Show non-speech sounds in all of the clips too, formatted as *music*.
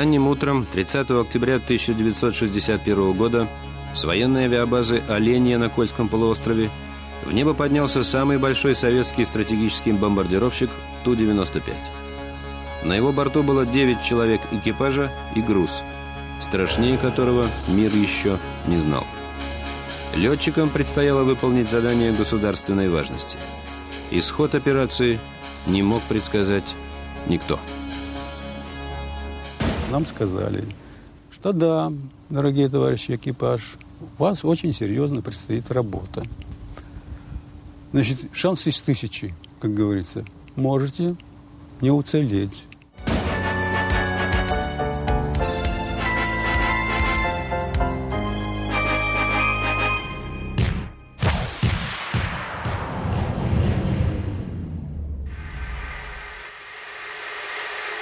Ранним утром 30 октября 1961 года с военной авиабазы «Оленья» на Кольском полуострове в небо поднялся самый большой советский стратегический бомбардировщик Ту-95. На его борту было 9 человек экипажа и груз, страшнее которого мир еще не знал. Летчикам предстояло выполнить задание государственной важности. Исход операции не мог предсказать никто. Нам сказали, что да, дорогие товарищи экипаж, у вас очень серьезно предстоит работа. Значит, шанс из тысячи, как говорится. Можете не уцелеть.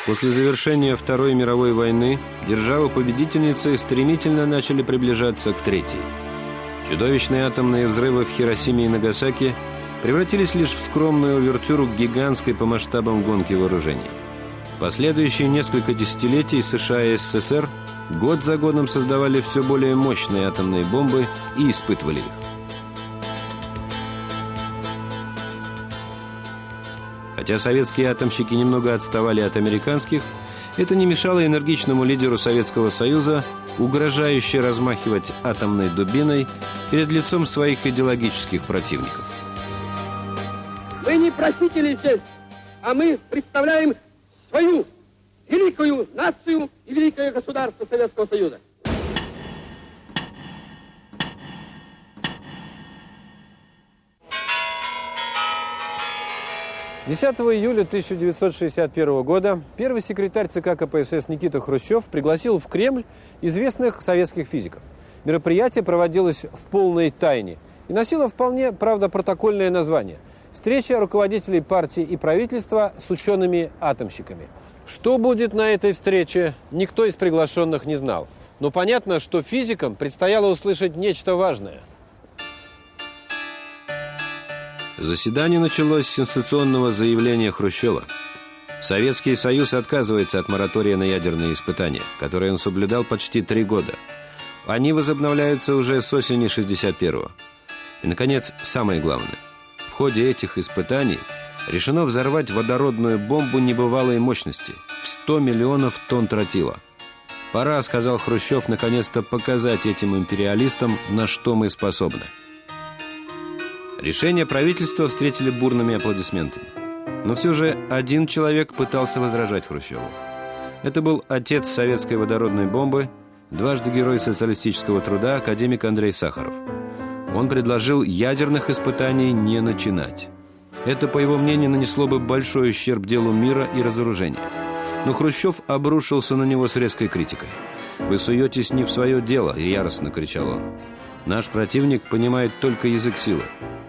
После завершения Второй мировой войны державы-победительницы стремительно начали приближаться к Третьей. Чудовищные атомные взрывы в Хиросиме и Нагасаки превратились лишь в скромную увертюру к гигантской по масштабам гонки вооружений. Последующие несколько десятилетий США и СССР год за годом создавали все более мощные атомные бомбы и испытывали их. Хотя советские атомщики немного отставали от американских, это не мешало энергичному лидеру Советского Союза угрожающе размахивать атомной дубиной перед лицом своих идеологических противников. Мы не просители здесь, а мы представляем свою великую нацию и великое государство Советского Союза. 10 июля 1961 года первый секретарь ЦК КПСС Никита Хрущев пригласил в Кремль известных советских физиков. Мероприятие проводилось в полной тайне и носило вполне, правда, протокольное название – «Встреча руководителей партии и правительства с учеными-атомщиками». Что будет на этой встрече, никто из приглашенных не знал. Но понятно, что физикам предстояло услышать нечто важное – Заседание началось с сенсационного заявления Хрущева. Советский Союз отказывается от моратория на ядерные испытания, которые он соблюдал почти три года. Они возобновляются уже с осени 61-го. И, наконец, самое главное. В ходе этих испытаний решено взорвать водородную бомбу небывалой мощности в 100 миллионов тонн тротила. Пора, сказал Хрущев, наконец-то показать этим империалистам, на что мы способны. Решение правительства встретили бурными аплодисментами. Но все же один человек пытался возражать Хрущеву. Это был отец советской водородной бомбы, дважды герой социалистического труда, академик Андрей Сахаров. Он предложил ядерных испытаний не начинать. Это, по его мнению, нанесло бы большой ущерб делу мира и разоружения. Но Хрущев обрушился на него с резкой критикой. «Вы суетесь не в свое дело», – яростно кричал он. «Наш противник понимает только язык силы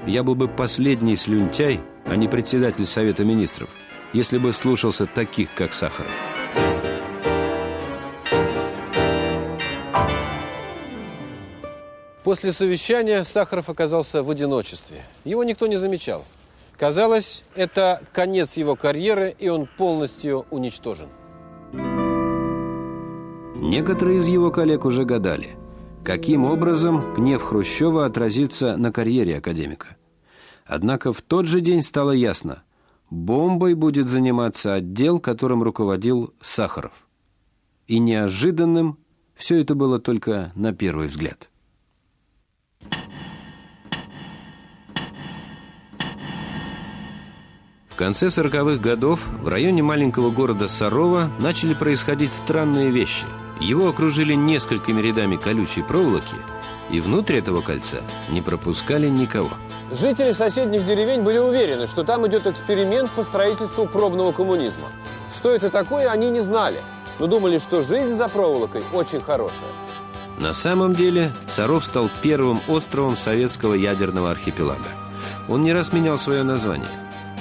я был бы последний слюнтяй, а не председатель Совета Министров, если бы слушался таких, как Сахаров. После совещания Сахаров оказался в одиночестве. Его никто не замечал. Казалось, это конец его карьеры, и он полностью уничтожен. Некоторые из его коллег уже гадали – каким образом гнев Хрущева отразится на карьере академика. Однако в тот же день стало ясно – бомбой будет заниматься отдел, которым руководил Сахаров. И неожиданным все это было только на первый взгляд. В конце 40-х годов в районе маленького города Сарова начали происходить странные вещи – его окружили несколькими рядами колючей проволоки, и внутрь этого кольца не пропускали никого. Жители соседних деревень были уверены, что там идет эксперимент по строительству пробного коммунизма. Что это такое, они не знали, но думали, что жизнь за проволокой очень хорошая. На самом деле Саров стал первым островом советского ядерного архипелага. Он не раз менял свое название.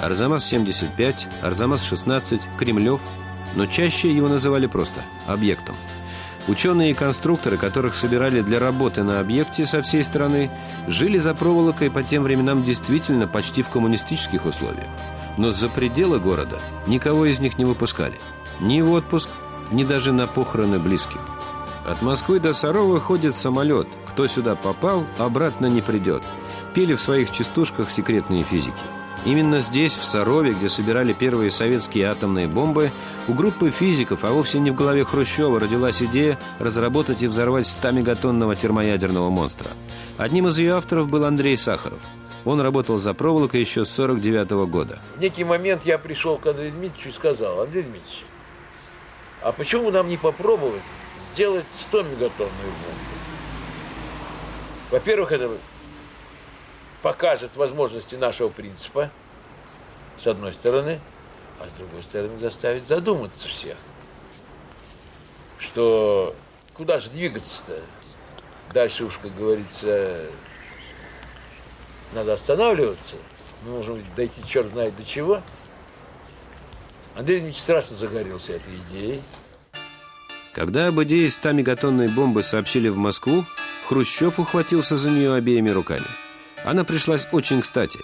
Арзамас-75, Арзамас-16, Кремлев, но чаще его называли просто объектом – Ученые и конструкторы, которых собирали для работы на объекте со всей страны, жили за проволокой по тем временам действительно почти в коммунистических условиях. Но за пределы города никого из них не выпускали. Ни в отпуск, ни даже на похороны близких. От Москвы до Сарова ходит самолет. Кто сюда попал, обратно не придет. Пели в своих частушках секретные физики. Именно здесь, в Сарове, где собирали первые советские атомные бомбы, у группы физиков, а вовсе не в голове Хрущева, родилась идея разработать и взорвать 100-мегатонного термоядерного монстра. Одним из ее авторов был Андрей Сахаров. Он работал за проволокой еще с 49 -го года. В некий момент я пришел к Андрею Дмитриевичу и сказал, Андрей Дмитриевич, а почему нам не попробовать сделать 100-мегатонную бомбу? Во-первых, это покажет возможности нашего принципа, с одной стороны, а с другой стороны заставит задуматься всех, что куда же двигаться-то? Дальше уж, как говорится, надо останавливаться. Мы можем дойти черт знает до чего. Андрей Ильич страшно загорелся этой идеей. Когда об идее 100-мегатонной бомбы сообщили в Москву, Хрущев ухватился за нее обеими руками – она пришлась очень кстати.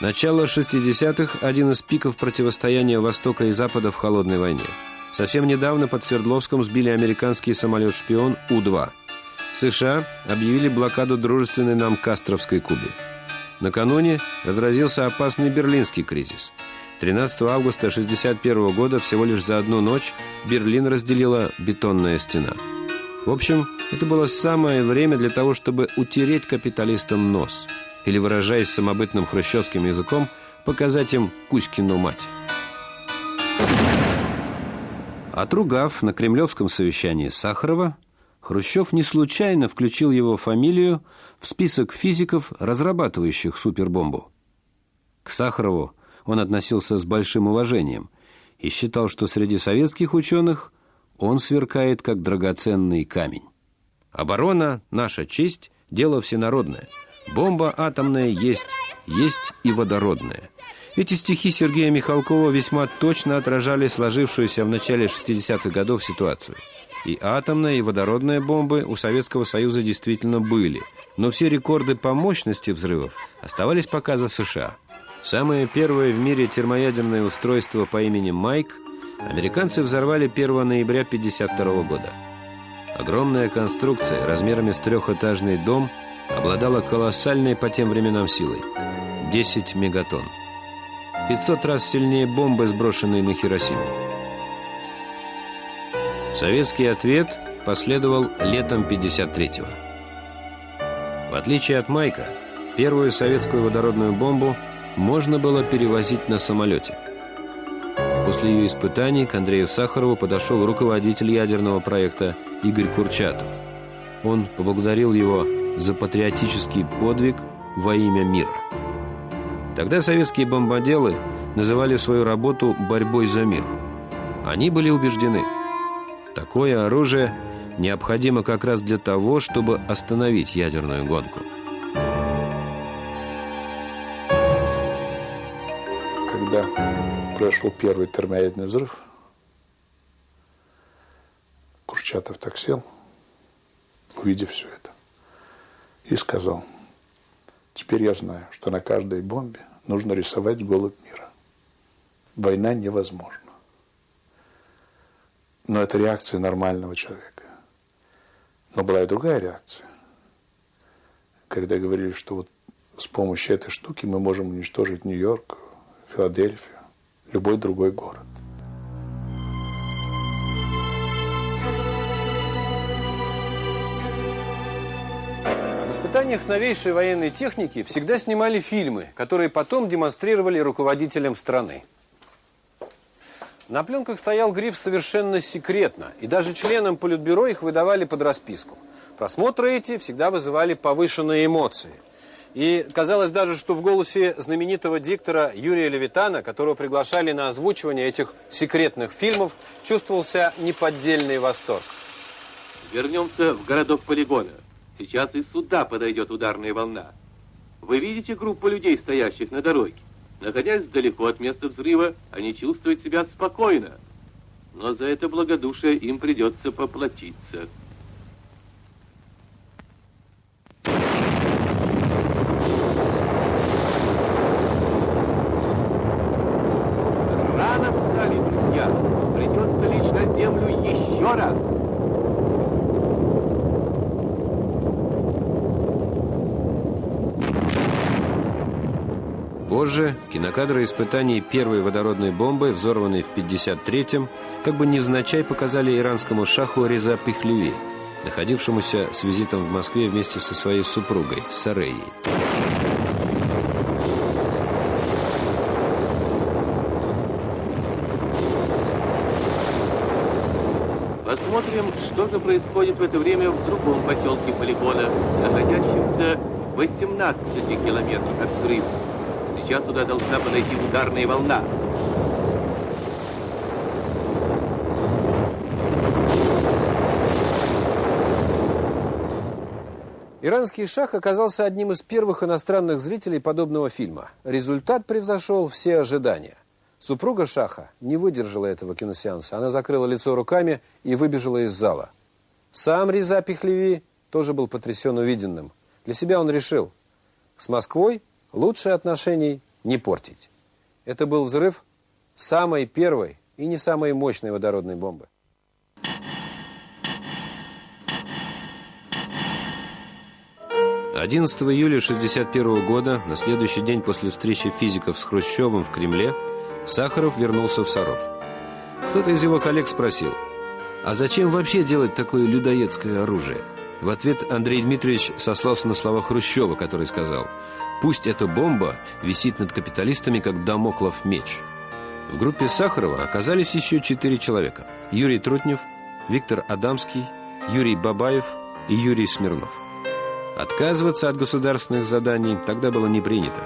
Начало 60-х – один из пиков противостояния Востока и Запада в холодной войне. Совсем недавно под Свердловском сбили американский самолет-шпион У-2. США объявили блокаду дружественной нам Кастровской Кубы. Накануне разразился опасный берлинский кризис. 13 августа 1961 года, всего лишь за одну ночь, Берлин разделила бетонная стена. В общем, это было самое время для того, чтобы утереть капиталистам нос – или, выражаясь самобытным хрущевским языком, показать им Кузькину мать. Отругав на кремлевском совещании Сахарова, Хрущев не случайно включил его фамилию в список физиков, разрабатывающих супербомбу. К Сахарову он относился с большим уважением и считал, что среди советских ученых он сверкает как драгоценный камень. Оборона – наша честь, дело всенародное – Бомба атомная есть, есть и водородная. Эти стихи Сергея Михалкова весьма точно отражали сложившуюся в начале 60-х годов ситуацию. И атомная, и водородная бомбы у Советского Союза действительно были. Но все рекорды по мощности взрывов оставались пока за США. Самое первое в мире термоядерное устройство по имени Майк американцы взорвали 1 ноября 1952 года. Огромная конструкция размерами с трехэтажный дом – обладала колоссальной по тем временам силой – 10 мегатонн. В 500 раз сильнее бомбы, сброшенной на Хиросиму. Советский ответ последовал летом 53-го. В отличие от Майка, первую советскую водородную бомбу можно было перевозить на самолете. После ее испытаний к Андрею Сахарову подошел руководитель ядерного проекта Игорь Курчатов. Он поблагодарил его за патриотический подвиг во имя мира. Тогда советские бомбоделы называли свою работу борьбой за мир. Они были убеждены, такое оружие необходимо как раз для того, чтобы остановить ядерную гонку. Когда произошел первый термоядерный взрыв, Курчатов так сел, увидев все это и сказал, теперь я знаю, что на каждой бомбе нужно рисовать голубь мира. Война невозможна. Но это реакция нормального человека. Но была и другая реакция. Когда говорили, что вот с помощью этой штуки мы можем уничтожить Нью-Йорк, Филадельфию, любой другой город. Испытаниях новейшей военной техники всегда снимали фильмы, которые потом демонстрировали руководителям страны. На пленках стоял гриф «Совершенно секретно», и даже членам Политбюро их выдавали под расписку. Просмотры эти всегда вызывали повышенные эмоции. И казалось даже, что в голосе знаменитого диктора Юрия Левитана, которого приглашали на озвучивание этих секретных фильмов, чувствовался неподдельный восторг. Вернемся в городок полигона. Сейчас из суда подойдет ударная волна. Вы видите группу людей, стоящих на дороге? Находясь далеко от места взрыва, они чувствуют себя спокойно. Но за это благодушие им придется поплатиться. Рано встали, друзья. Придется лечь на землю Еще раз. Позже кинокадры испытаний первой водородной бомбы, взорванной в 1953-м, как бы невзначай показали иранскому шаху Реза Пехлеви, находившемуся с визитом в Москве вместе со своей супругой Сареей. Посмотрим, что же происходит в это время в другом поселке полигона, находящемся в 18 километрах от взрыва. Сейчас сюда должна подойти ударная волна. Иранский шах оказался одним из первых иностранных зрителей подобного фильма. Результат превзошел все ожидания. Супруга шаха не выдержала этого киносеанса. Она закрыла лицо руками и выбежала из зала. Сам Риза Пехлеви тоже был потрясен увиденным. Для себя он решил, с Москвой лучше отношений не портить. Это был взрыв самой первой и не самой мощной водородной бомбы. 11 июля 1961 года, на следующий день после встречи физиков с Хрущевым в Кремле, Сахаров вернулся в Саров. Кто-то из его коллег спросил, а зачем вообще делать такое людоедское оружие? В ответ Андрей Дмитриевич сослался на слова Хрущева, который сказал, пусть эта бомба висит над капиталистами, как домоклов меч. В группе Сахарова оказались еще четыре человека. Юрий Трутнев, Виктор Адамский, Юрий Бабаев и Юрий Смирнов. Отказываться от государственных заданий тогда было не принято.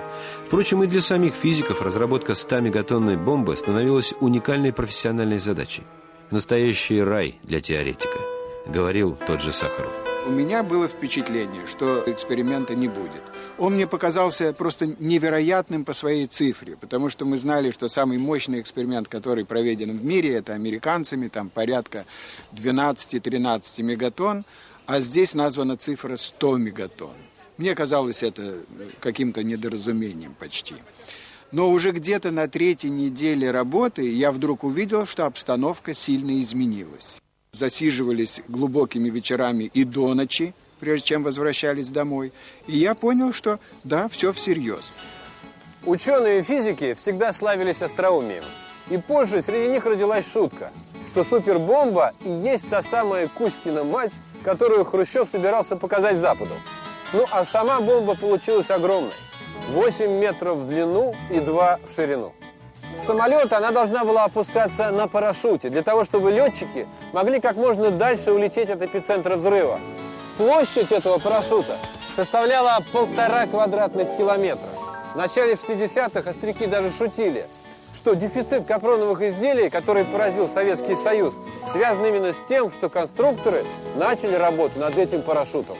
Впрочем, и для самих физиков разработка 100-мегатонной бомбы становилась уникальной профессиональной задачей. Настоящий рай для теоретика, говорил тот же Сахаров. У меня было впечатление, что эксперимента не будет. Он мне показался просто невероятным по своей цифре, потому что мы знали, что самый мощный эксперимент, который проведен в мире, это американцами, там порядка 12-13 мегатонн, а здесь названа цифра 100 мегатонн. Мне казалось это каким-то недоразумением почти. Но уже где-то на третьей неделе работы я вдруг увидел, что обстановка сильно изменилась. Засиживались глубокими вечерами и до ночи, прежде чем возвращались домой. И я понял, что да, все всерьез. Ученые физики всегда славились остроумием. И позже среди них родилась шутка, что супербомба и есть та самая Кузькина мать, которую Хрущев собирался показать Западу. Ну, а сама бомба получилась огромной. 8 метров в длину и 2 в ширину. Самолета она должна была опускаться на парашюте, для того, чтобы летчики могли как можно дальше улететь от эпицентра взрыва. Площадь этого парашюта составляла полтора квадратных километра. В начале 60-х остряки даже шутили, что дефицит капроновых изделий, который поразил Советский Союз, связан именно с тем, что конструкторы начали работу над этим парашютом.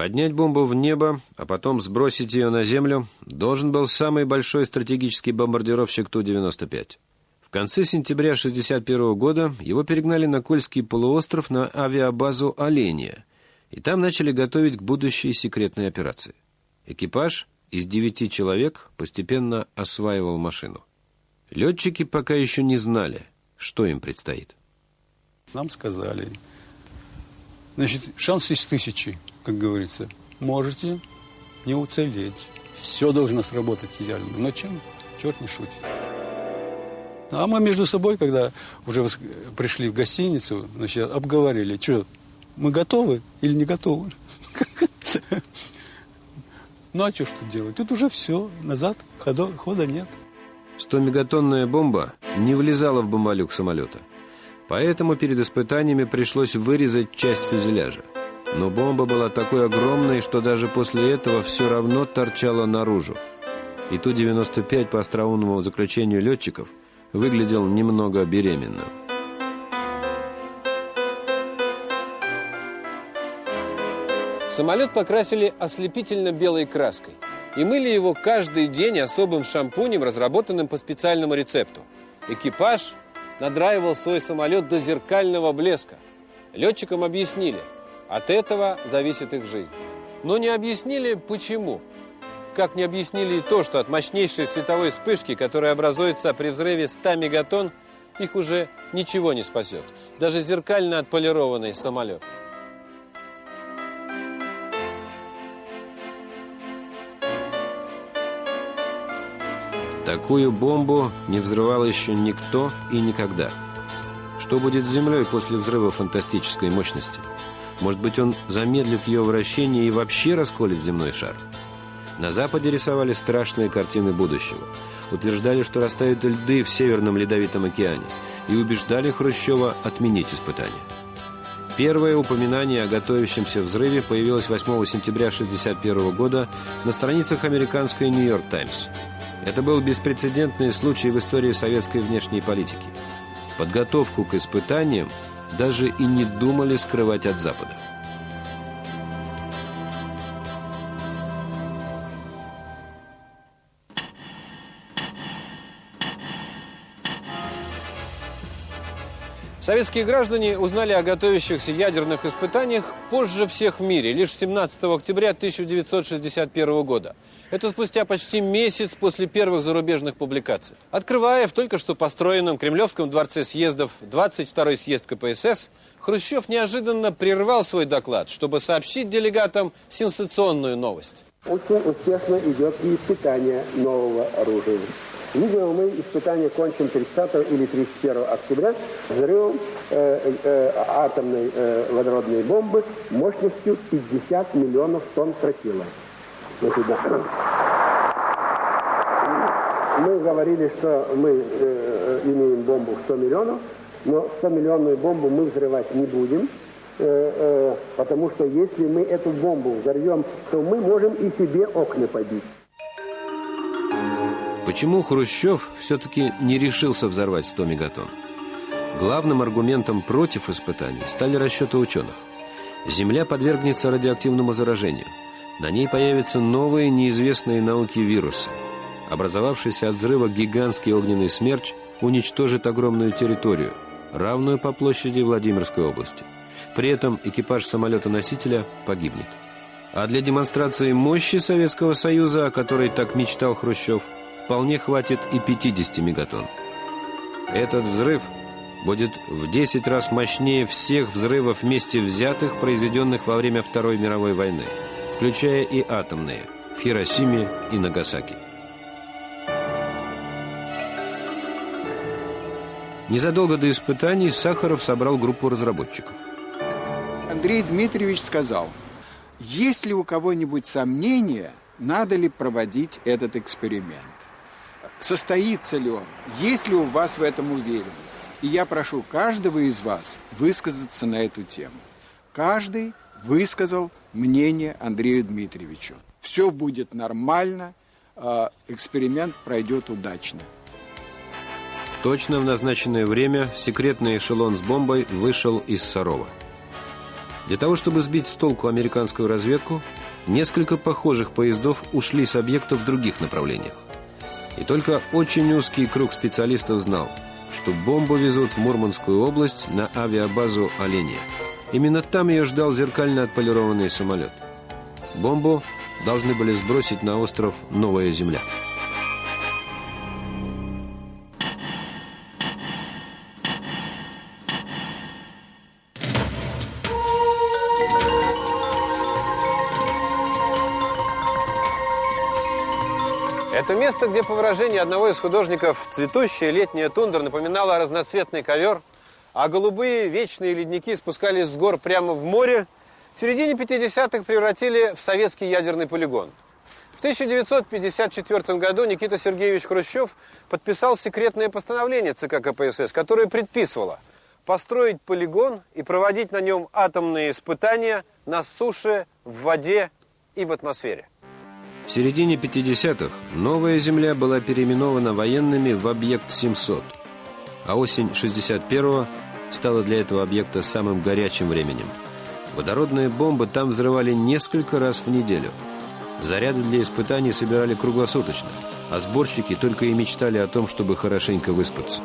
Поднять бомбу в небо, а потом сбросить ее на землю, должен был самый большой стратегический бомбардировщик Ту-95. В конце сентября 1961 года его перегнали на Кольский полуостров на авиабазу «Оленья», и там начали готовить к будущей секретной операции. Экипаж из девяти человек постепенно осваивал машину. Летчики пока еще не знали, что им предстоит. Нам сказали, значит, шанс из тысячи, как говорится. Можете не уцелеть. Все должно сработать идеально. Но чем? Черт не шутит. А мы между собой, когда уже пришли в гостиницу, значит, обговорили, что, мы готовы или не готовы? *laughs* Ну, а что что делать? Тут уже все, назад хода, хода нет. 100-мегатонная бомба не влезала в бомболюк самолета. Поэтому перед испытаниями пришлось вырезать часть фюзеляжа. Но бомба была такой огромной, что даже после этого все равно торчала наружу. И Ту-95 по остроумному заключению летчиков выглядел немного беременным. Самолет покрасили ослепительно белой краской и мыли его каждый день особым шампунем, разработанным по специальному рецепту. Экипаж надраивал свой самолет до зеркального блеска. Летчикам объяснили, от этого зависит их жизнь. Но не объяснили, почему. никак не объяснили и то, что от мощнейшей световой вспышки, которая образуется при взрыве 100 мегатонн, их уже ничего не спасет. Даже зеркально отполированный самолет. Такую бомбу не взрывал еще никто и никогда. Что будет с Землей после взрыва фантастической мощности? Может быть, он замедлит ее вращение и вообще расколет земной шар? На Западе рисовали страшные картины будущего. Утверждали, что растают льды в Северном Ледовитом океане и убеждали Хрущева отменить испытания. Первое упоминание о готовящемся взрыве появилось 8 сентября 1961 года на страницах американской «Нью-Йорк Таймс». Это был беспрецедентный случай в истории советской внешней политики. Подготовку к испытаниям даже и не думали скрывать от Запада. Советские граждане узнали о готовящихся ядерных испытаниях позже всех в мире, лишь 17 октября 1961 года. Это спустя почти месяц после первых зарубежных публикаций. Открывая в только что построенном Кремлевском дворце съездов 22-й съезд КПСС, Хрущев неожиданно прервал свой доклад, чтобы сообщить делегатам сенсационную новость. Очень успешно идет и испытание нового оружия. Видимо, мы испытание кончим 30 или 31 октября взрывом э, э, атомной э, водородной бомбы мощностью 50 миллионов тонн тротила. Значит, да. Мы говорили, что мы э, имеем бомбу в 100 миллионов, но 100-миллионную бомбу мы взрывать не будем, э, э, потому что если мы эту бомбу взорвем, то мы можем и себе окна побить. Почему Хрущев все-таки не решился взорвать 100 мегатонн? Главным аргументом против испытаний стали расчеты ученых. Земля подвергнется радиоактивному заражению. На ней появятся новые неизвестные науки вирусы. Образовавшийся от взрыва гигантский огненный смерч уничтожит огромную территорию, равную по площади Владимирской области. При этом экипаж самолета-носителя погибнет. А для демонстрации мощи Советского Союза, о которой так мечтал Хрущев – вполне хватит и 50 мегатонн. Этот взрыв будет в 10 раз мощнее всех взрывов вместе взятых, произведенных во время Второй мировой войны, включая и атомные в Хиросиме и Нагасаки. Незадолго до испытаний Сахаров собрал группу разработчиков. Андрей Дмитриевич сказал, есть ли у кого-нибудь сомнения, надо ли проводить этот эксперимент? состоится ли он, есть ли у вас в этом уверенность. И я прошу каждого из вас высказаться на эту тему. Каждый высказал мнение Андрею Дмитриевичу. Все будет нормально, а эксперимент пройдет удачно. Точно в назначенное время секретный эшелон с бомбой вышел из Сарова. Для того, чтобы сбить с толку американскую разведку, несколько похожих поездов ушли с объекта в других направлениях. И только очень узкий круг специалистов знал, что бомбу везут в Мурманскую область на авиабазу «Оленья». Именно там ее ждал зеркально отполированный самолет. Бомбу должны были сбросить на остров Новая Земля. Это место, где, по выражению одного из художников, цветущая летняя тундра напоминала разноцветный ковер, а голубые вечные ледники спускались с гор прямо в море, в середине 50-х превратили в советский ядерный полигон. В 1954 году Никита Сергеевич Хрущев подписал секретное постановление ЦК КПСС, которое предписывало построить полигон и проводить на нем атомные испытания на суше, в воде и в атмосфере. В середине 50-х новая Земля была переименована военными в объект 700, а осень 61-го стала для этого объекта самым горячим временем. Водородные бомбы там взрывали несколько раз в неделю. Заряды для испытаний собирали круглосуточно, а сборщики только и мечтали о том, чтобы хорошенько выспаться.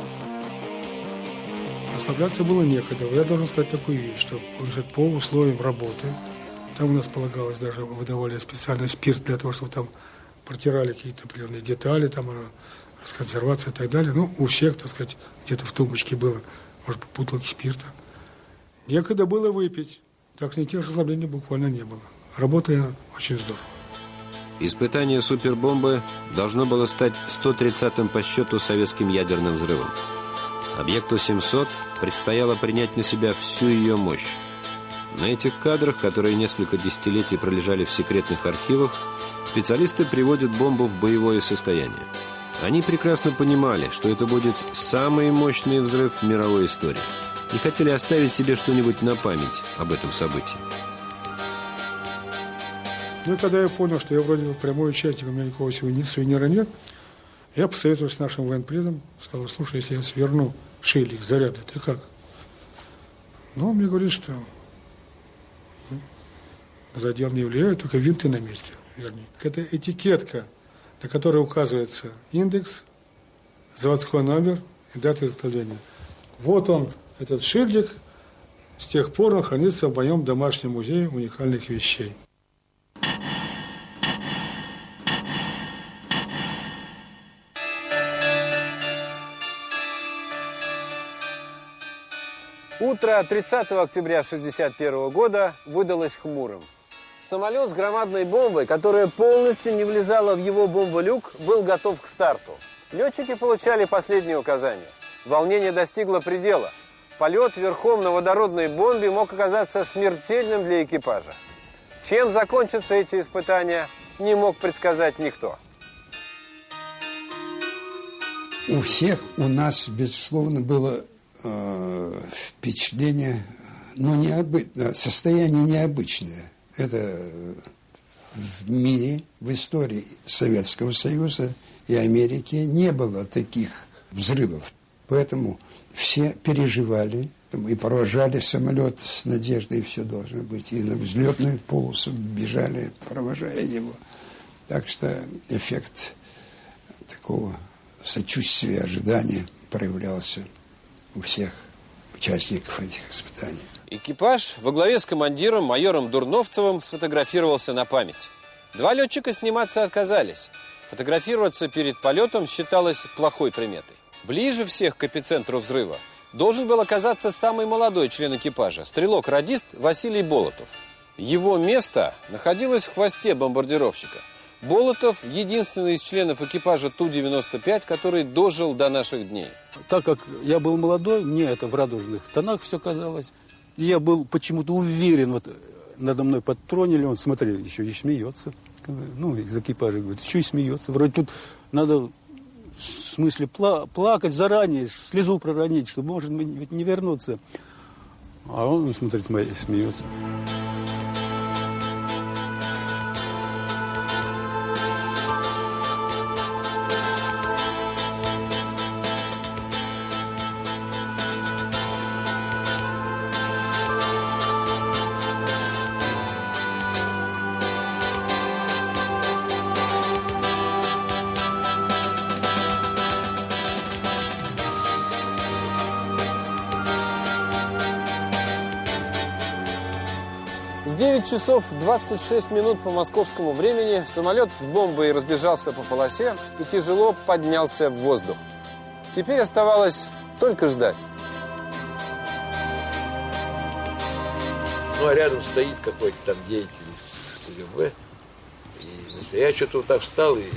Расслабляться было некогда. Я должен сказать такую вещь, что уже по условиям работы – там у нас полагалось даже выдавали специальный спирт для того, чтобы там протирали какие-то определенные детали, там, э, расконсервация и так далее. Ну, у всех, так сказать, где-то в тумбочке было, может бутылки спирта. Некогда было выпить, так никаких расслаблений буквально не было. Работая очень здорово. Испытание супербомбы должно было стать 130-м по счету советским ядерным взрывом. Объекту 700 предстояло принять на себя всю ее мощь. На этих кадрах, которые несколько десятилетий пролежали в секретных архивах, специалисты приводят бомбу в боевое состояние. Они прекрасно понимали, что это будет самый мощный взрыв в мировой истории и хотели оставить себе что-нибудь на память об этом событии. Ну и когда я понял, что я вроде бы прямой участник, у меня никакого сувенира нет, я посоветовался с нашим военпредом, сказал, слушай, если я сверну шилик, заряды, ты как? Ну, он мне говорит, что задел не влияет, только винты на месте, вернее. Это этикетка, на которой указывается индекс, заводской номер и дата изготовления. Вот он, этот шильдик, с тех пор он хранится в моем домашнем музее уникальных вещей. Утро 30 октября 1961 года выдалось хмурым. Самолет с громадной бомбой, которая полностью не влезала в его бомболюк, был готов к старту. Летчики получали последние указания. Волнение достигло предела. Полет верхом на водородной бомбе мог оказаться смертельным для экипажа. Чем закончатся эти испытания, не мог предсказать никто. У всех у нас, безусловно, было э, впечатление, ну, необы... состояние необычное. Это в мире, в истории Советского Союза и Америки не было таких взрывов. Поэтому все переживали и провожали самолет с надеждой, все должно быть. И на взлетную полосу бежали, провожая его. Так что эффект такого сочувствия, ожидания проявлялся у всех участников этих испытаний. Экипаж во главе с командиром майором Дурновцевым сфотографировался на память. Два летчика сниматься отказались. Фотографироваться перед полетом считалось плохой приметой. Ближе всех к эпицентру взрыва должен был оказаться самый молодой член экипажа, стрелок-радист Василий Болотов. Его место находилось в хвосте бомбардировщика. Болотов – единственный из членов экипажа Ту-95, который дожил до наших дней. Так как я был молодой, мне это в радужных тонах все казалось. Я был почему-то уверен, вот надо мной подтронили, он, смотри, еще и смеется. Ну, из экипажа говорит, еще и смеется. Вроде тут надо в смысле пла плакать заранее, слезу проронить, что может быть не вернуться. А он, смотрит, смеется. Часов 26 минут по московскому времени самолет с бомбой разбежался по полосе и тяжело поднялся в воздух. Теперь оставалось только ждать. Ну, а рядом стоит какой-то там деятель из КГБ. И значит, я что-то вот так встал и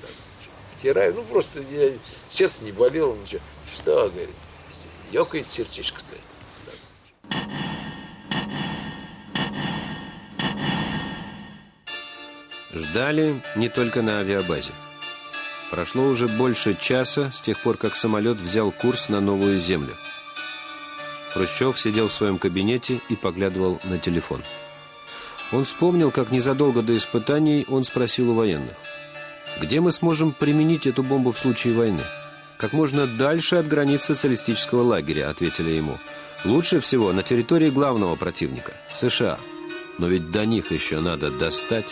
так, потираю. Ну, просто я, сердце не болело, ничего. Что, говорит, ёкает сердечко-то. Ждали не только на авиабазе. Прошло уже больше часа с тех пор, как самолет взял курс на новую землю. Хрущев сидел в своем кабинете и поглядывал на телефон. Он вспомнил, как незадолго до испытаний он спросил у военных, где мы сможем применить эту бомбу в случае войны? Как можно дальше от границ социалистического лагеря, ответили ему. Лучше всего на территории главного противника – США. Но ведь до них еще надо достать.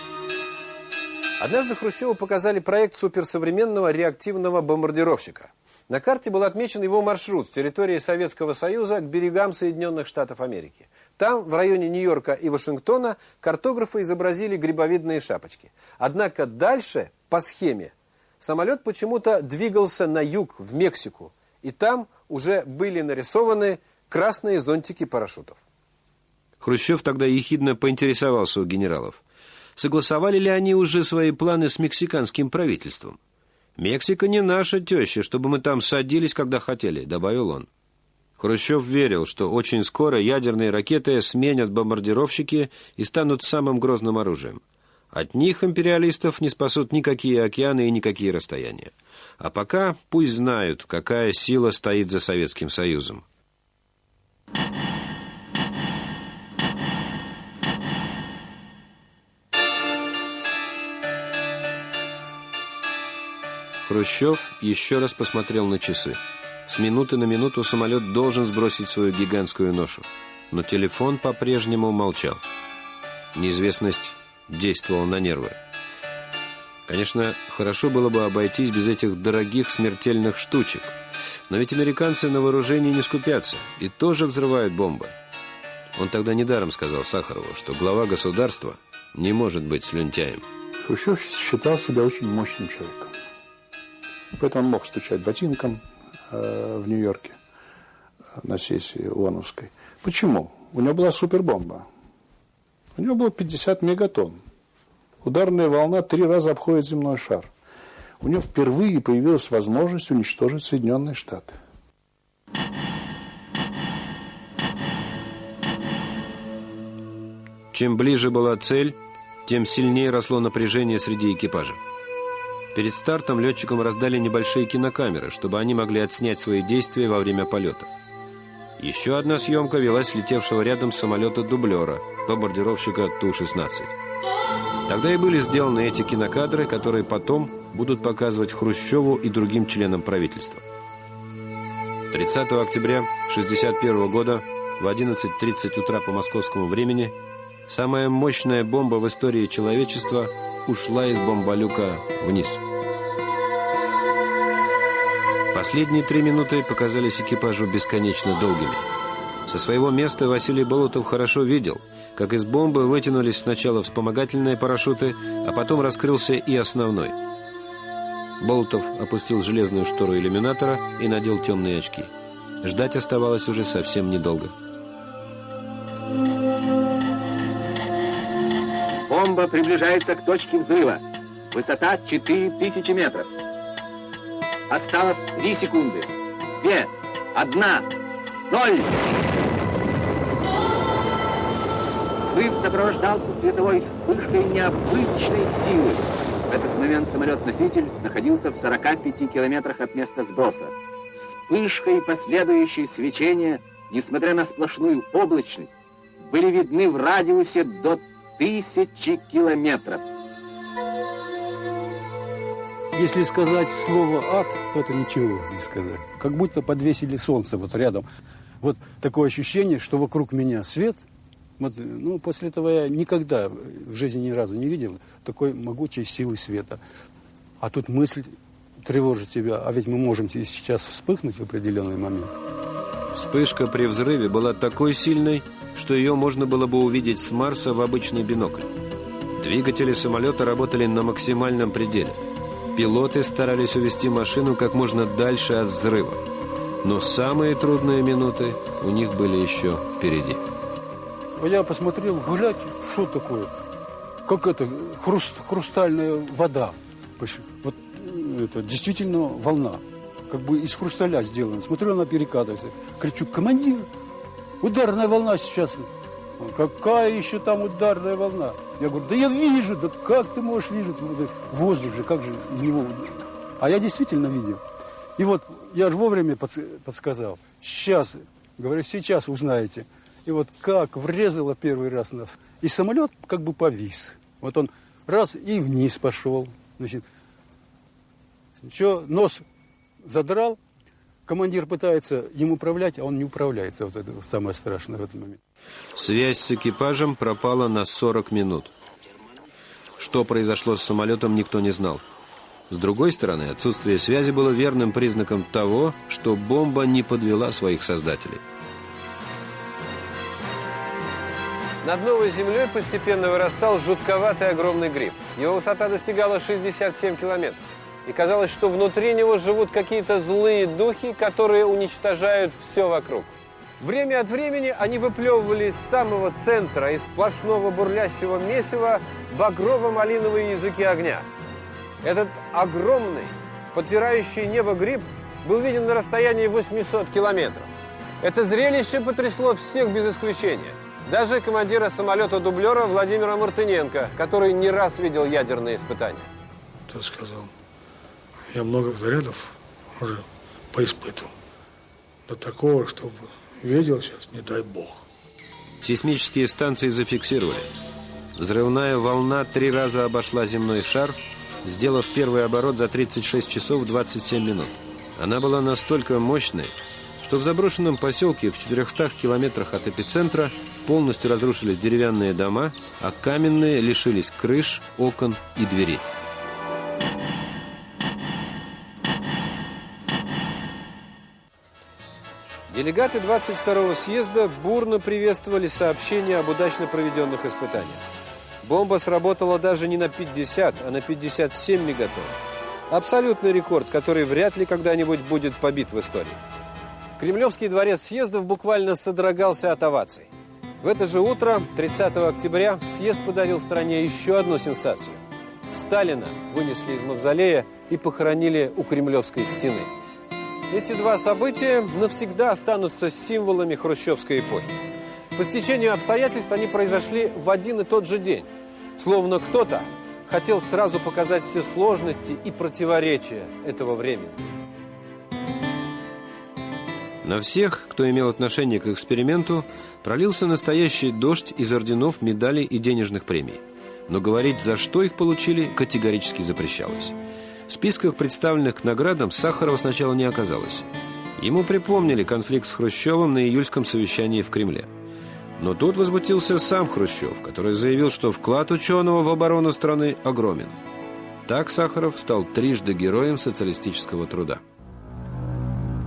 Однажды Хрущеву показали проект суперсовременного реактивного бомбардировщика. На карте был отмечен его маршрут с территории Советского Союза к берегам Соединенных Штатов Америки. Там, в районе Нью-Йорка и Вашингтона, картографы изобразили грибовидные шапочки. Однако дальше, по схеме, самолет почему-то двигался на юг, в Мексику. И там уже были нарисованы красные зонтики парашютов. Хрущев тогда ехидно поинтересовался у генералов. Согласовали ли они уже свои планы с мексиканским правительством? «Мексика не наша теща, чтобы мы там садились, когда хотели», — добавил он. Хрущев верил, что очень скоро ядерные ракеты сменят бомбардировщики и станут самым грозным оружием. От них империалистов не спасут никакие океаны и никакие расстояния. А пока пусть знают, какая сила стоит за Советским Союзом. Хрущев еще раз посмотрел на часы. С минуты на минуту самолет должен сбросить свою гигантскую ношу. Но телефон по-прежнему молчал. Неизвестность действовала на нервы. Конечно, хорошо было бы обойтись без этих дорогих смертельных штучек. Но ведь американцы на вооружении не скупятся и тоже взрывают бомбы. Он тогда недаром сказал Сахарову, что глава государства не может быть слюнтяем. Хрущев считал себя очень мощным человеком. Поэтому он мог стучать ботинком э, в Нью-Йорке на сессии ООНовской. Почему? У него была супербомба. У него было 50 мегатонн. Ударная волна три раза обходит земной шар. У него впервые появилась возможность уничтожить Соединенные Штаты. Чем ближе была цель, тем сильнее росло напряжение среди экипажа. Перед стартом летчикам раздали небольшие кинокамеры, чтобы они могли отснять свои действия во время полета. Еще одна съемка велась летевшего рядом самолета-дублера, бомбардировщика Ту-16. Тогда и были сделаны эти кинокадры, которые потом будут показывать Хрущеву и другим членам правительства. 30 октября 1961 года в 11.30 утра по московскому времени самая мощная бомба в истории человечества ушла из бомболюка вниз. Последние три минуты показались экипажу бесконечно долгими. Со своего места Василий Болотов хорошо видел, как из бомбы вытянулись сначала вспомогательные парашюты, а потом раскрылся и основной. Болотов опустил железную штору иллюминатора и надел темные очки. Ждать оставалось уже совсем недолго. Бомба приближается к точке взрыва. Высота 4000 метров. Осталось 3 секунды. Две, одна, ноль. Взрыв сопровождался световой вспышкой необычной силы. В этот момент самолет-носитель находился в 45 километрах от места сброса. Вспышка и последующее свечение, несмотря на сплошную облачность, были видны в радиусе до тысячи километров. Если сказать слово «ад», то это ничего не сказать. Как будто подвесили солнце вот рядом. Вот такое ощущение, что вокруг меня свет. Вот, ну, после этого я никогда в жизни ни разу не видел такой могучей силы света. А тут мысль тревожит тебя, а ведь мы можем сейчас вспыхнуть в определенный момент. Вспышка при взрыве была такой сильной, что ее можно было бы увидеть с Марса в обычный бинокль. Двигатели самолета работали на максимальном пределе – Пилоты старались увести машину как можно дальше от взрыва. Но самые трудные минуты у них были еще впереди. Я посмотрел, глядь, что такое? Как это, хруст, хрустальная вода. Вот это действительно волна. Как бы из хрусталя сделана. Смотрю, она перекатывается. Кричу, командир, ударная волна сейчас. Какая еще там ударная волна? Я говорю, да я вижу, да как ты можешь видеть? Воздух же, как же из него? А я действительно видел. И вот я же вовремя подсказал. Сейчас, говорю, сейчас узнаете. И вот как врезало первый раз нас. И самолет как бы повис. Вот он раз и вниз пошел. Значит, что нос задрал, командир пытается им управлять, а он не управляется. Вот это самое страшное в этот момент. Связь с экипажем пропала на 40 минут. Что произошло с самолетом, никто не знал. С другой стороны, отсутствие связи было верным признаком того, что бомба не подвела своих создателей. Над новой землей постепенно вырастал жутковатый огромный гриб. Его высота достигала 67 километров. И казалось, что внутри него живут какие-то злые духи, которые уничтожают все вокруг. Время от времени они выплевывали из самого центра, из сплошного бурлящего месива, багрово-малиновые языки огня. Этот огромный, подпирающий небо гриб был виден на расстоянии 800 километров. Это зрелище потрясло всех без исключения. Даже командира самолета-дублера Владимира Мартыненко, который не раз видел ядерные испытания. Ты сказал, я много зарядов уже поиспытывал. До такого, чтобы видел сейчас, не дай бог. Сейсмические станции зафиксировали. Взрывная волна три раза обошла земной шар, сделав первый оборот за 36 часов 27 минут. Она была настолько мощной, что в заброшенном поселке в 400 километрах от эпицентра полностью разрушились деревянные дома, а каменные лишились крыш, окон и дверей. Делегаты 22-го съезда бурно приветствовали сообщение об удачно проведенных испытаниях. Бомба сработала даже не на 50, а на 57 мегатонн. Абсолютный рекорд, который вряд ли когда-нибудь будет побит в истории. Кремлевский дворец съездов буквально содрогался от оваций. В это же утро, 30 октября, съезд подарил стране еще одну сенсацию. Сталина вынесли из мавзолея и похоронили у Кремлевской стены. Эти два события навсегда останутся символами хрущевской эпохи. По стечению обстоятельств они произошли в один и тот же день. Словно кто-то хотел сразу показать все сложности и противоречия этого времени. На всех, кто имел отношение к эксперименту, пролился настоящий дождь из орденов, медалей и денежных премий. Но говорить, за что их получили, категорически запрещалось. В списках представленных к наградам Сахарова сначала не оказалось. Ему припомнили конфликт с Хрущевым на июльском совещании в Кремле. Но тут возмутился сам Хрущев, который заявил, что вклад ученого в оборону страны огромен. Так Сахаров стал трижды героем социалистического труда.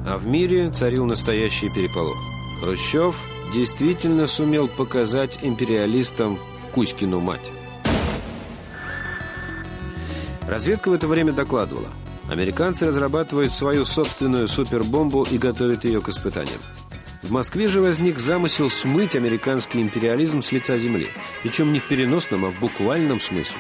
А в мире царил настоящий переполох. Хрущев действительно сумел показать империалистам Кузькину мать. Разведка в это время докладывала. Американцы разрабатывают свою собственную супербомбу и готовят ее к испытаниям. В Москве же возник замысел смыть американский империализм с лица земли. Причем не в переносном, а в буквальном смысле.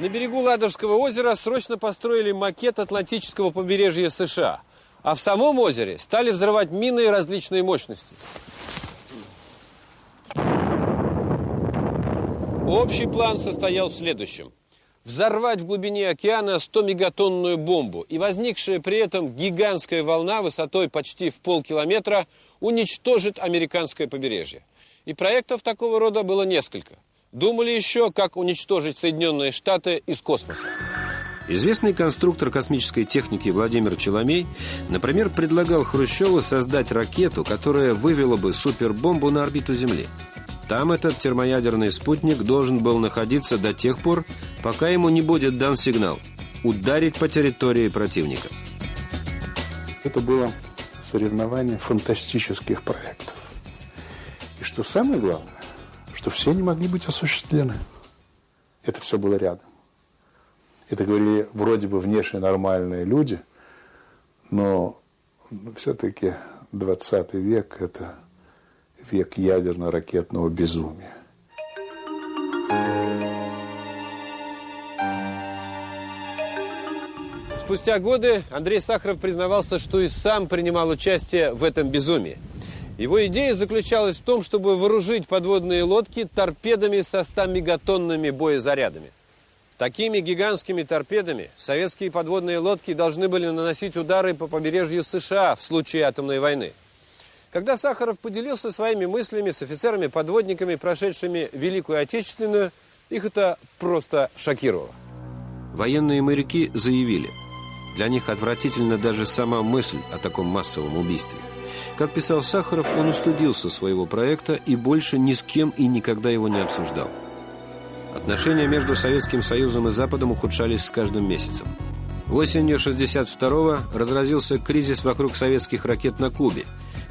На берегу Ладожского озера срочно построили макет Атлантического побережья США. А в самом озере стали взрывать мины различной мощности. Общий план состоял в следующем взорвать в глубине океана 100-мегатонную бомбу, и возникшая при этом гигантская волна высотой почти в полкилометра уничтожит американское побережье. И проектов такого рода было несколько. Думали еще, как уничтожить Соединенные Штаты из космоса. Известный конструктор космической техники Владимир Челомей, например, предлагал Хрущеву создать ракету, которая вывела бы супербомбу на орбиту Земли. Там этот термоядерный спутник должен был находиться до тех пор, пока ему не будет дан сигнал ударить по территории противника. Это было соревнование фантастических проектов. И что самое главное, что все не могли быть осуществлены. Это все было рядом. Это говорили вроде бы внешне нормальные люди, но все-таки 20 век – это век ядерно-ракетного безумия. Спустя годы Андрей Сахаров признавался, что и сам принимал участие в этом безумии. Его идея заключалась в том, чтобы вооружить подводные лодки торпедами со 100 мегатонными боезарядами. Такими гигантскими торпедами советские подводные лодки должны были наносить удары по побережью США в случае атомной войны. Когда Сахаров поделился своими мыслями с офицерами-подводниками, прошедшими Великую Отечественную, их это просто шокировало. Военные моряки заявили – для них отвратительна даже сама мысль о таком массовом убийстве. Как писал Сахаров, он устыдился своего проекта и больше ни с кем и никогда его не обсуждал. Отношения между Советским Союзом и Западом ухудшались с каждым месяцем. Осенью 62-го разразился кризис вокруг советских ракет на Кубе,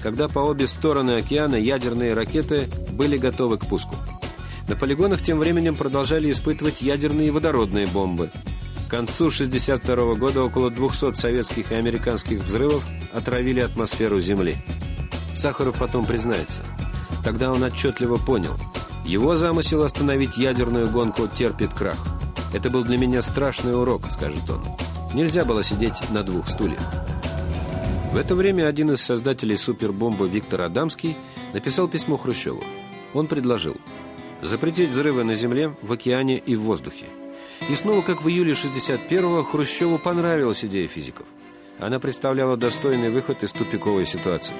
когда по обе стороны океана ядерные ракеты были готовы к пуску. На полигонах тем временем продолжали испытывать ядерные и водородные бомбы. К концу 62 года около 200 советских и американских взрывов отравили атмосферу Земли. Сахаров потом признается. Тогда он отчетливо понял. Его замысел остановить ядерную гонку терпит крах. «Это был для меня страшный урок», — скажет он. Нельзя было сидеть на двух стульях. В это время один из создателей супербомбы Виктор Адамский написал письмо Хрущеву. Он предложил запретить взрывы на земле, в океане и в воздухе. И снова, как в июле 61-го, Хрущеву понравилась идея физиков. Она представляла достойный выход из тупиковой ситуации.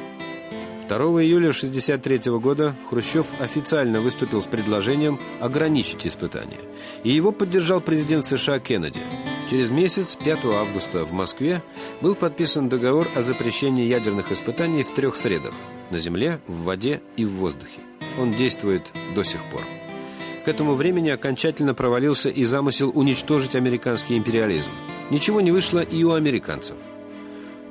2 июля 1963 года Хрущев официально выступил с предложением ограничить испытания. И его поддержал президент США Кеннеди. Через месяц, 5 августа, в Москве был подписан договор о запрещении ядерных испытаний в трех средах – на земле, в воде и в воздухе. Он действует до сих пор. К этому времени окончательно провалился и замысел уничтожить американский империализм. Ничего не вышло и у американцев –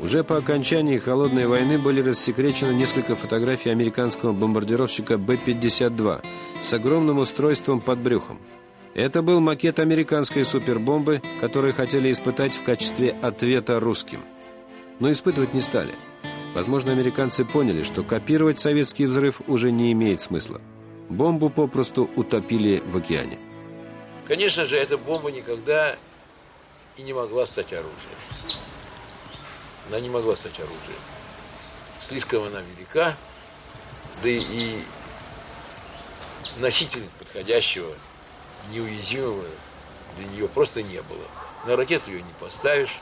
уже по окончании Холодной войны были рассекречены несколько фотографий американского бомбардировщика Б-52 с огромным устройством под брюхом. Это был макет американской супербомбы, которую хотели испытать в качестве ответа русским. Но испытывать не стали. Возможно, американцы поняли, что копировать советский взрыв уже не имеет смысла. Бомбу попросту утопили в океане. Конечно же, эта бомба никогда и не могла стать оружием. Она не могла стать оружием. Слишком она велика, да и, носителя подходящего, неуязвимого для нее просто не было. На ракету ее не поставишь.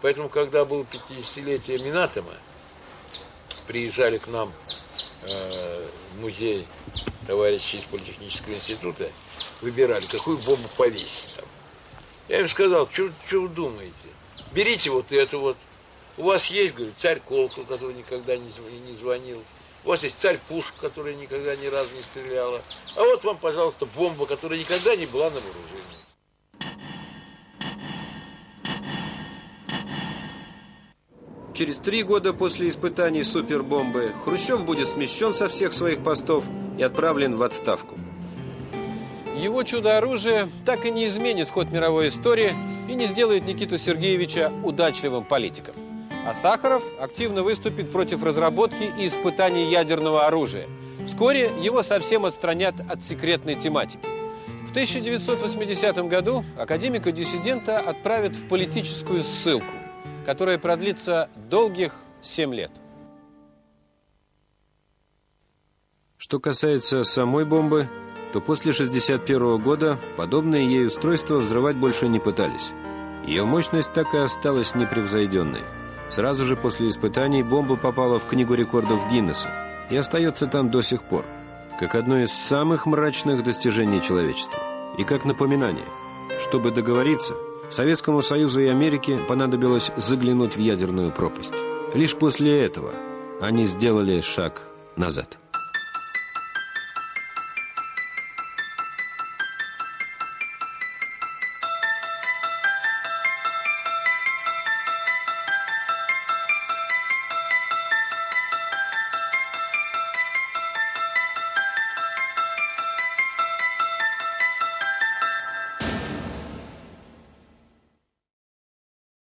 Поэтому, когда было 50-летие Минатома, приезжали к нам э, музей товарищи из Политехнического института, выбирали, какую бомбу повесить там. Я им сказал, что вы думаете? Берите вот эту вот, у вас есть, говорю, царь Колокол, который никогда не звонил. У вас есть царь Пушка, которая никогда ни разу не стреляла. А вот вам, пожалуйста, бомба, которая никогда не была на вооружении. Через три года после испытаний супербомбы Хрущев будет смещен со всех своих постов и отправлен в отставку. Его чудо-оружие так и не изменит ход мировой истории и не сделает Никиту Сергеевича удачливым политиком. А Сахаров активно выступит против разработки и испытаний ядерного оружия. Вскоре его совсем отстранят от секретной тематики. В 1980 году академика-диссидента отправят в политическую ссылку, которая продлится долгих 7 лет. Что касается самой бомбы, то после 1961 года подобные ей устройства взрывать больше не пытались. Ее мощность так и осталась непревзойденной – Сразу же после испытаний бомба попала в Книгу рекордов Гиннесса и остается там до сих пор, как одно из самых мрачных достижений человечества. И как напоминание, чтобы договориться, Советскому Союзу и Америке понадобилось заглянуть в ядерную пропасть. Лишь после этого они сделали шаг назад.